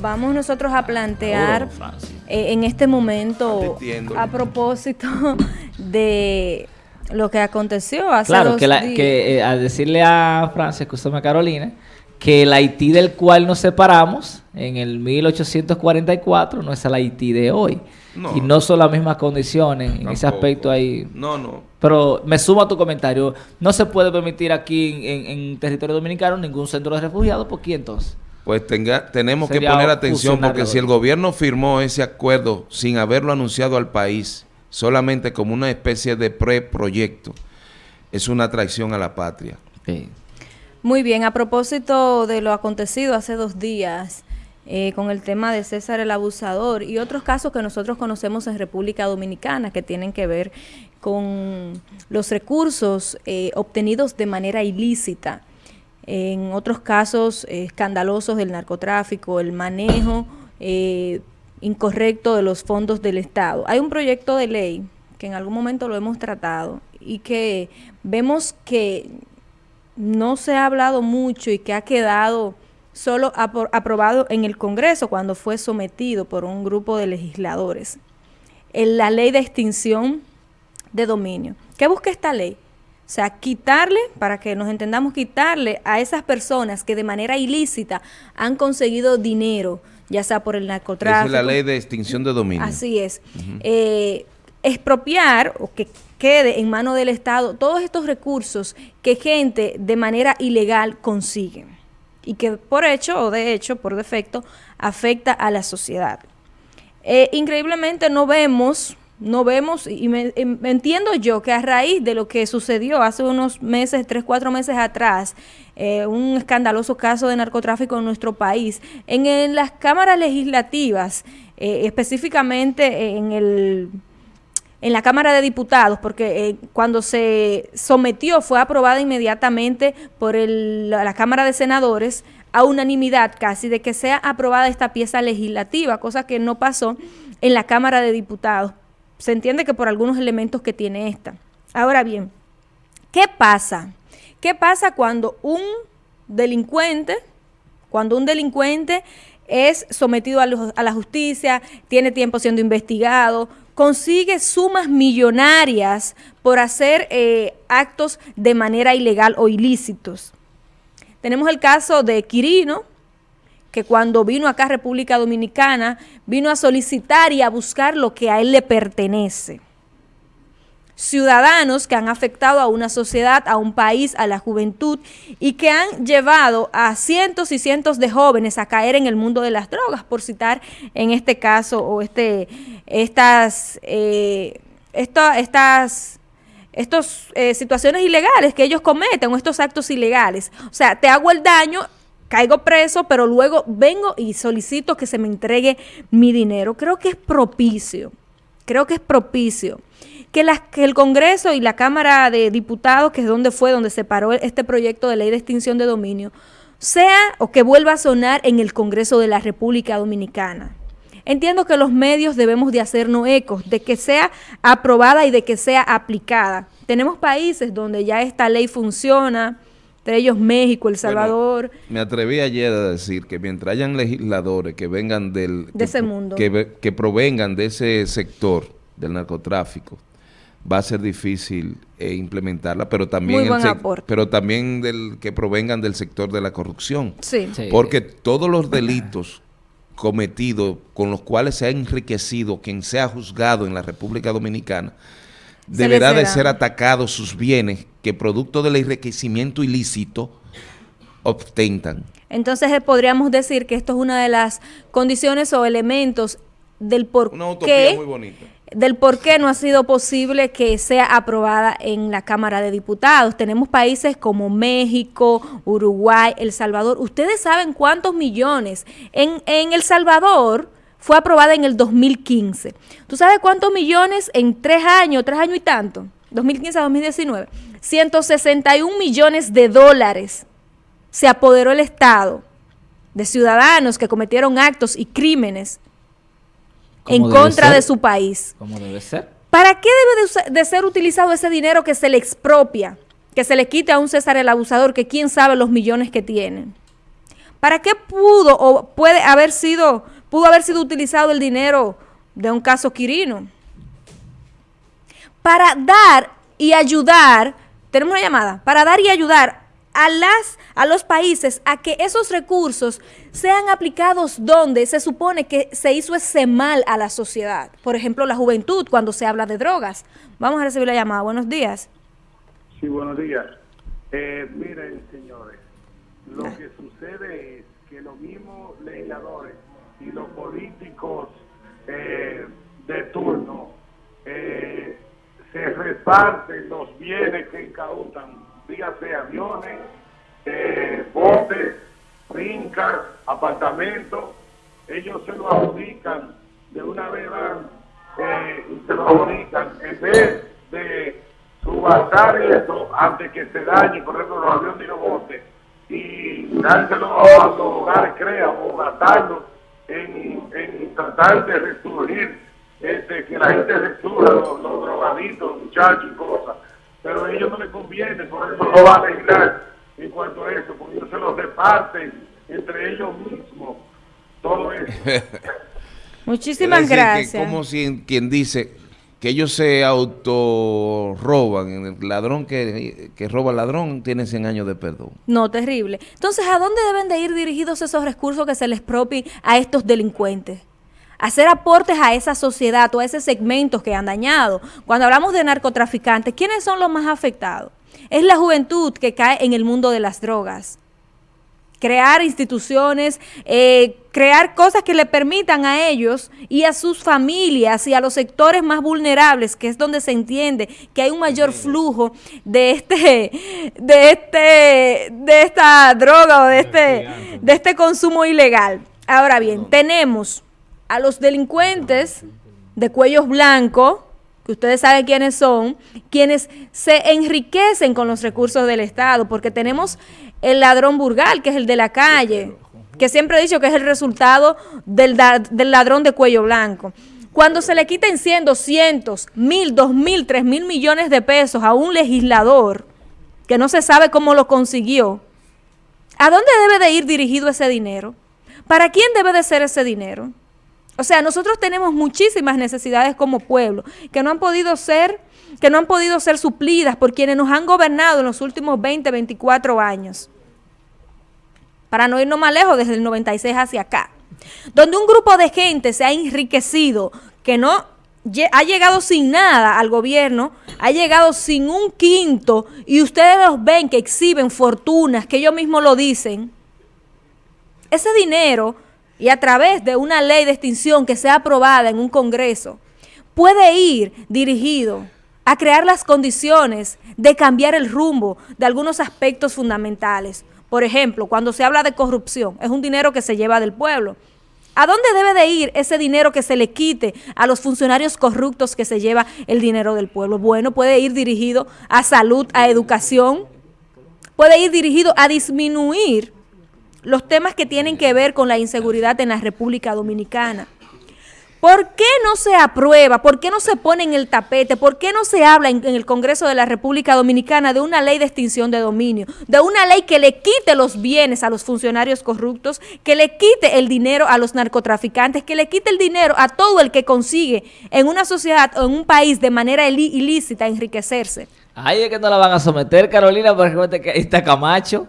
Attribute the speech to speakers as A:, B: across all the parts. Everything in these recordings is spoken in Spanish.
A: vamos nosotros a plantear eh, en este momento a propósito de lo que aconteció hace
B: claro,
A: dos
B: que, la, que eh, al decirle a Francia, escúchame Carolina, que el Haití del cual nos separamos en el 1844 no es el Haití de hoy. Y no son las mismas condiciones. En ese aspecto ahí.
C: No, no.
B: Pero me sumo a tu comentario. No se puede permitir aquí en, territorio dominicano ningún centro de refugiados. ¿Por qué entonces?
C: Pues tenga, tenemos que poner atención porque si el gobierno firmó ese acuerdo sin haberlo anunciado al país, solamente como una especie de preproyecto, es una traición a la patria.
A: Muy bien, a propósito de lo acontecido hace dos días eh, con el tema de César el Abusador y otros casos que nosotros conocemos en República Dominicana que tienen que ver con los recursos eh, obtenidos de manera ilícita. En otros casos eh, escandalosos del narcotráfico, el manejo incorrecto de los fondos del Estado. Hay un proyecto de ley que en algún momento lo hemos tratado y que vemos que no se ha hablado mucho y que ha quedado solo aprobado en el Congreso cuando fue sometido por un grupo de legisladores. En la ley de extinción de dominio. ¿Qué busca esta ley? O sea, quitarle, para que nos entendamos, quitarle a esas personas que de manera ilícita han conseguido dinero, ya sea por el narcotráfico.
C: es la ley de extinción de dominio.
A: Así es. Eh, expropiar o que quede en mano del Estado todos estos recursos que gente de manera ilegal consigue y que por hecho o de hecho, por defecto, afecta a la sociedad. Eh, increíblemente no vemos, no vemos, y me, em, entiendo yo que a raíz de lo que sucedió hace unos meses, tres, cuatro meses atrás, eh, un escandaloso caso de narcotráfico en nuestro país, en, las cámaras legislativas, eh, específicamente en el en la Cámara de Diputados, porque eh, cuando se sometió fue aprobada inmediatamente por la Cámara de Senadores a unanimidad casi de que sea aprobada esta pieza legislativa, cosa que no pasó en la Cámara de Diputados. Se entiende que por algunos elementos que tiene esta. Ahora bien, ¿qué pasa? ¿Qué pasa cuando un delincuente, cuando un delincuente es sometido a, la justicia, tiene tiempo siendo investigado, consigue sumas millonarias por hacer eh, actos de manera ilegal o ilícitos. Tenemos el caso de Quirino, que cuando vino acá a República Dominicana, vino a solicitar y a buscar lo que a él le pertenece ciudadanos que han afectado a una sociedad, a un país, a la juventud y que han llevado a cientos y cientos de jóvenes a caer en el mundo de las drogas, por citar en este caso o este estas eh, estas eh, situaciones ilegales que ellos cometen o estos actos ilegales. O sea, te hago el daño, caigo preso, pero luego vengo y solicito que se me entregue mi dinero. Creo que es propicio, creo que es propicio que, el Congreso y la Cámara de Diputados, que es donde fue, donde se paró este proyecto de ley de extinción de dominio, sea o que vuelva a sonar en el Congreso de la República Dominicana. Entiendo que los medios debemos de hacernos ecos de que sea aprobada y de que sea aplicada. Tenemos países donde ya esta ley funciona, entre ellos México, El Salvador.
C: me atreví ayer a decir que mientras hayan legisladores que vengan del...
A: De ese mundo.
C: Que, que provengan de ese sector del narcotráfico, va a ser difícil eh, implementarla, pero también, pero también del que provengan del sector de la corrupción.
A: Sí.
C: Porque todos los delitos cometidos con los cuales se ha enriquecido quien sea juzgado en la República Dominicana, deberá de ser atacados sus bienes que producto del enriquecimiento ilícito ostentan.
A: Entonces eh, podríamos decir que esto es una de las condiciones o elementos del por
C: una utopía muy bonita
A: del por qué no ha sido posible que sea aprobada en la Cámara de Diputados. Tenemos países como México, Uruguay, El Salvador. Ustedes saben cuántos millones. En, en El Salvador fue aprobada en el 2015. ¿Tú sabes cuántos millones en tres años, tres años y tanto? 2015 a 2019. 161 millones de dólares se apoderó el Estado de ciudadanos que cometieron actos y crímenes en contra de su país.
B: ¿Cómo debe ser?
A: ¿Para qué debe de, ser utilizado ese dinero que se le expropia, que se le quite a un César el abusador, que quién sabe los millones que tiene? ¿Para qué pudo o puede haber sido, pudo haber sido utilizado el dinero de un caso Quirino? Para dar y ayudar, tenemos una llamada, para dar y ayudar a, las, a los países a que esos recursos sean aplicados donde se supone que se hizo ese mal a la sociedad. Por ejemplo, la juventud, cuando se habla de drogas. Vamos a recibir la llamada. Buenos días.
D: Sí, buenos días. Eh, miren, señores, lo que sucede es que los mismos legisladores y los políticos eh, de turno eh, se reparten los bienes que incautan dígase aviones, eh, botes, fincas, apartamentos, ellos se lo adjudican, de una vez y se lo adjudican, en vez de subastar eso antes que se dañe, por ejemplo, los aviones y los botes, y dárselo a los hogares crea o gastarlo en, en tratar de resurgir, este, que la gente resurja, los, los drogaditos, muchachos y cosas pero a ellos no les conviene, por eso no va a legislar en cuanto a eso, porque ellos se los reparten entre ellos mismos, todo eso.
A: Muchísimas gracias.
C: como si quien dice que ellos se autorroban, el ladrón que, que roba al ladrón tiene 100 años de perdón.
A: No, terrible. Entonces, ¿a dónde deben de ir dirigidos esos recursos que se les propien a estos delincuentes? hacer aportes a esa sociedad o a ese segmento que han dañado. Cuando hablamos de narcotraficantes, ¿quiénes son los más afectados? Es la juventud que cae en el mundo de las drogas. Crear instituciones, eh, crear cosas que le permitan a ellos y a sus familias y a los sectores más vulnerables, que es donde se entiende que hay un mayor flujo de este, de este, de esta droga o de este, de este consumo ilegal. Ahora bien, tenemos a los delincuentes de cuellos blancos, que ustedes saben quiénes son, quienes se enriquecen con los recursos del Estado, porque tenemos el ladrón burgal, que es el de la calle, que siempre he dicho que es el resultado del, del ladrón de cuello blanco. Cuando se le quiten 100, 200, 1000, 2000, 3000 millones de pesos a un legislador que no se sabe cómo lo consiguió, ¿a dónde debe de ir dirigido ese dinero? ¿Para quién debe de ser ese dinero? O sea, nosotros tenemos muchísimas necesidades como pueblo que no han podido ser que no han podido ser suplidas por quienes nos han gobernado en los últimos 20, 24 años. Para no irnos más lejos, desde el 96 hacia acá. Donde un grupo de gente se ha enriquecido, que no ha llegado sin nada al gobierno, ha llegado sin un quinto, y ustedes los ven que exhiben fortunas, que ellos mismos lo dicen. Ese dinero y a través de una ley de extinción que sea aprobada en un Congreso, puede ir dirigido a crear las condiciones de cambiar el rumbo de algunos aspectos fundamentales. Por ejemplo, cuando se habla de corrupción, es un dinero que se lleva del pueblo. ¿A dónde debe de ir ese dinero que se le quite a los funcionarios corruptos que se lleva el dinero del pueblo? Bueno, puede ir dirigido a salud, a educación, puede ir dirigido a disminuir los temas que tienen que ver con la inseguridad en la República Dominicana. ¿Por qué no se aprueba? ¿Por qué no se pone en el tapete? ¿Por qué no se habla en, el Congreso de la República Dominicana de una ley de extinción de dominio? De una ley que le quite los bienes a los funcionarios corruptos, que le quite el dinero a los narcotraficantes, que le quite el dinero a todo el que consigue en una sociedad o en un país de manera ilícita enriquecerse.
B: Ahí es que no la van a someter, Carolina, porque que está Camacho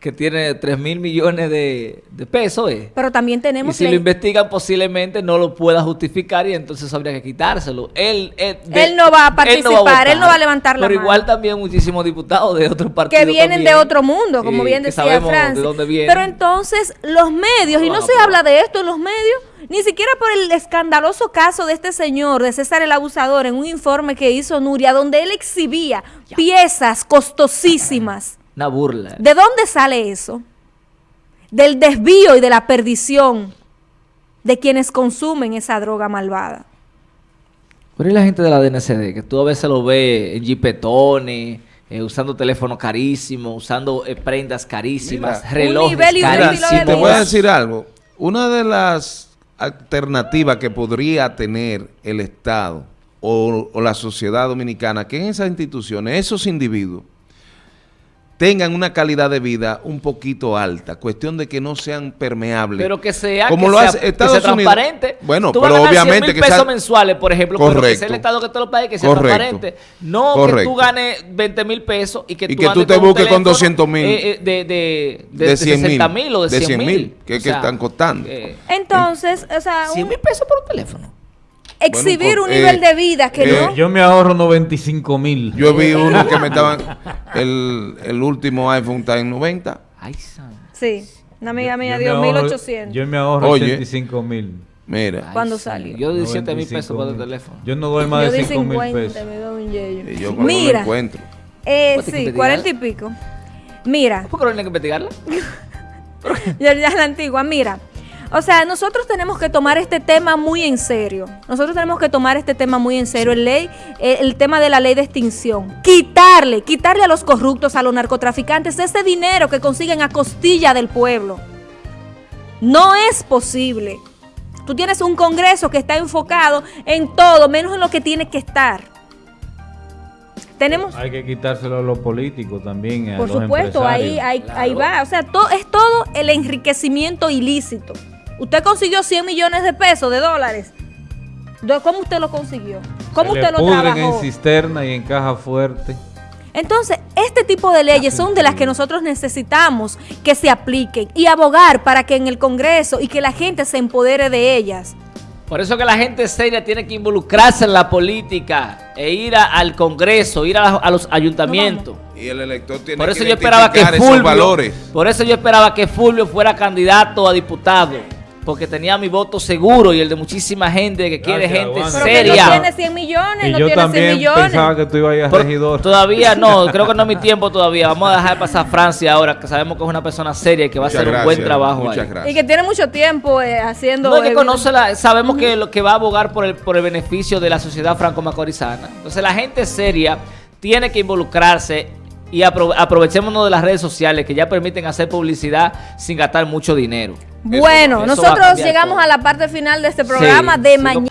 B: que tiene 3 mil millones de, pesos. Eh.
A: Pero también tenemos...
B: Y si lo investigan posiblemente no lo pueda justificar y entonces habría que quitárselo. Él,
A: él, no va a participar, él no va a, levantar la
B: Pero igual también muchísimos diputados de otros partidos.
A: Que vienen de otro mundo, como bien decía Francia. Pero entonces los medios, y no se habla de esto en los medios, ni siquiera por el escandaloso caso de este señor, de César el Abusador, en un informe que hizo Nuria, donde él exhibía piezas costosísimas
B: una burla.
A: ¿De dónde sale eso? Del desvío y de la perdición de quienes consumen esa droga malvada.
B: Pero la gente de la DNCD, que tú a veces lo ves en jipetones, eh, usando teléfonos carísimos, usando eh, prendas carísimas, relojes carísimos.
C: te voy a decir algo. Una de las alternativas que podría tener el Estado o, o la sociedad dominicana, que en esas instituciones, esos individuos, tengan una calidad de vida un poquito alta, cuestión de que no sean permeables.
B: Pero que sea,
C: como
B: que
C: lo
B: sea,
C: hace
B: que
C: Estados
B: sea
C: Unidos.
B: transparente.
C: Bueno,
B: Tú vas a
C: pero
B: ganar 100
C: obviamente
B: mil
C: que
B: pesos
C: sea-
B: mensuales, por ejemplo, pero que
C: Correcto.
B: sea el Estado que te lo pague, que sea
C: Correcto.
B: transparente. No que
C: Correcto.
B: tú ganes 20 mil pesos y que
C: Y
B: tú,
C: que tú te busques con
B: teléfono,
C: 200.000.
B: eh, eh, de, de, de,
C: de 100 mil,
B: 60 mil o de 100 mil.
C: que, que están costando.
A: Entonces, o sea,
B: 100
A: un-
B: mil pesos por un teléfono.
A: Exhibir
C: Bueno,
A: un
C: eh,
A: nivel de vida que
C: eh,
A: no.
E: Yo me ahorro 95 mil.
C: Yo vi uno que me estaban, el, el último iPhone está en 90.
B: Ay, san.
A: Sí, una amiga mía
E: Yo
A: dio
E: ahorro-
A: 1800
E: Yo me ahorro
C: Oye.
E: 85 mil.
C: Mira,
B: Ay, san.
A: salió.
B: Yo di 7 mil pesos por el
E: 95.000.
B: teléfono.
E: Yo no doy más
A: Yo
E: de
A: di
E: 5 mil
A: 50,
E: pesos.
A: me doy un yello.
C: y yo
A: Mira,
C: encuentro.
A: eh,
B: Pues, ¿te
A: sí,
B: investigar?
A: 40 y pico. Mira,
B: ¿Por qué no hay que investigarla?
A: ya, ya es la antigua, mira. O sea, nosotros tenemos que tomar este tema muy en serio. Nosotros tenemos que tomar este tema muy en serio. El, ley, eh, el tema de la ley de extinción. Quitarle, quitarle a los corruptos, a los narcotraficantes, ese dinero que consiguen a costilla del pueblo. No es posible. Tú tienes un Congreso que está enfocado en todo, menos en lo que tiene que estar. Tenemos,
E: Hay que quitárselo a los políticos también. a
A: por
E: los
A: supuesto, ahí,
E: empresarios.
A: ahí, ahí va. O sea, es todo el enriquecimiento ilícito. Usted consiguió 100 millones de pesos, de dólares. ¿Cómo usted lo consiguió? ¿Cómo
E: Se
A: usted
E: le
A: lo
E: pudren
A: trabajó?
E: en cisterna y en caja fuerte.
A: Entonces, este tipo de leyes son de las que nosotros necesitamos que se apliquen y abogar para que en el Congreso y que la gente se empodere de ellas.
B: Por eso que la gente seria tiene que involucrarse en la política e ir a- al Congreso, ir a, a los ayuntamientos.
C: Y el elector tiene
B: Por eso
C: que
B: yo esperaba que Fulvio,
C: valores.
B: por eso yo esperaba que Fulvio fuera candidato a diputado, porque tenía mi voto seguro y el de muchísima gente que quiere
E: Gracias,
B: gente
E: Wanda.
A: Pero que no
B: seria.
A: tiene 100 millones,
E: Y
A: no
E: yo
A: tiene 100
E: también
A: millones.
E: pensaba que tú ibas a ir a
B: Por-
E: regidor.
B: todavía no, creo que no es mi tiempo todavía. Vamos a dejar pasar a Francia ahora, que sabemos que es una persona seria y que va a hacer un buen trabajo
C: Muchas
B: ahí.
C: gracias.
A: Y que tiene mucho tiempo eh, haciendo...
B: No, es que conoce la, sabemos que lo que va a abogar por el, por el beneficio de la sociedad franco-macorizana. Entonces la gente seria tiene que involucrarse y apro- aprovechémonos de las redes sociales que ya permiten hacer publicidad sin gastar mucho dinero.
A: Bueno,
B: Eso
A: nosotros llegamos
B: todo.
A: a la parte final de este programa
B: Sí,
A: de mañana.